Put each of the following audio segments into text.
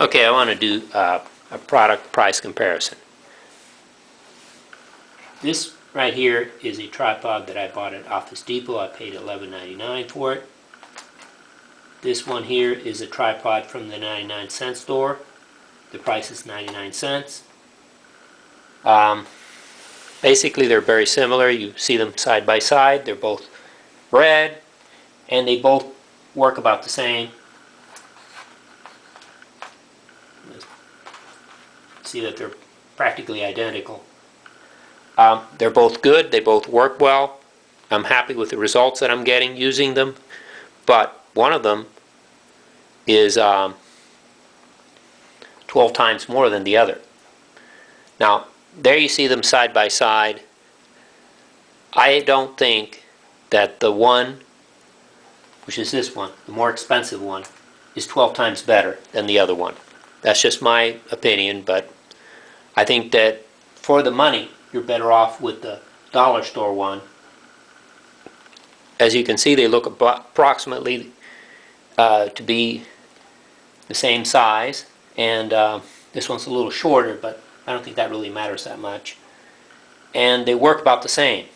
Okay, I want to do uh, a product price comparison. This right here is a tripod that I bought at Office Depot. I paid $11.99 for it. This one here is a tripod from the 99 cent store. The price is 99 cents. Um, basically, they're very similar. You see them side by side. They're both red, and they both work about the same. See that they're practically identical. Um, they're both good. They both work well. I'm happy with the results that I'm getting using them. But one of them is um, 12 times more than the other. Now, there you see them side by side. I don't think that the one, which is this one, the more expensive one, is 12 times better than the other one. That's just my opinion, but I think that for the money, you're better off with the dollar store one. As you can see, they look approximately uh, to be the same size, and uh, this one's a little shorter, but I don't think that really matters that much. And they work about the same.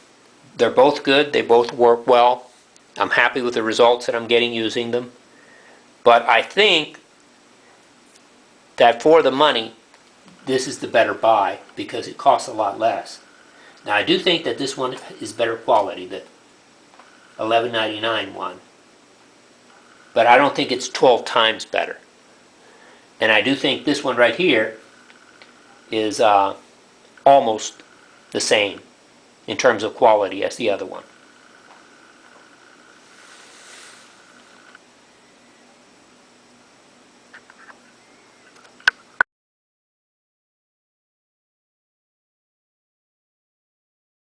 They're both good, they both work well. I'm happy with the results that I'm getting using them. But I think that for the money, this is the better buy because it costs a lot less. Now I do think that this one is better quality, the $11.99 one. But I don't think it's 12 times better. And I do think this one right here is uh, almost the same in terms of quality as the other one.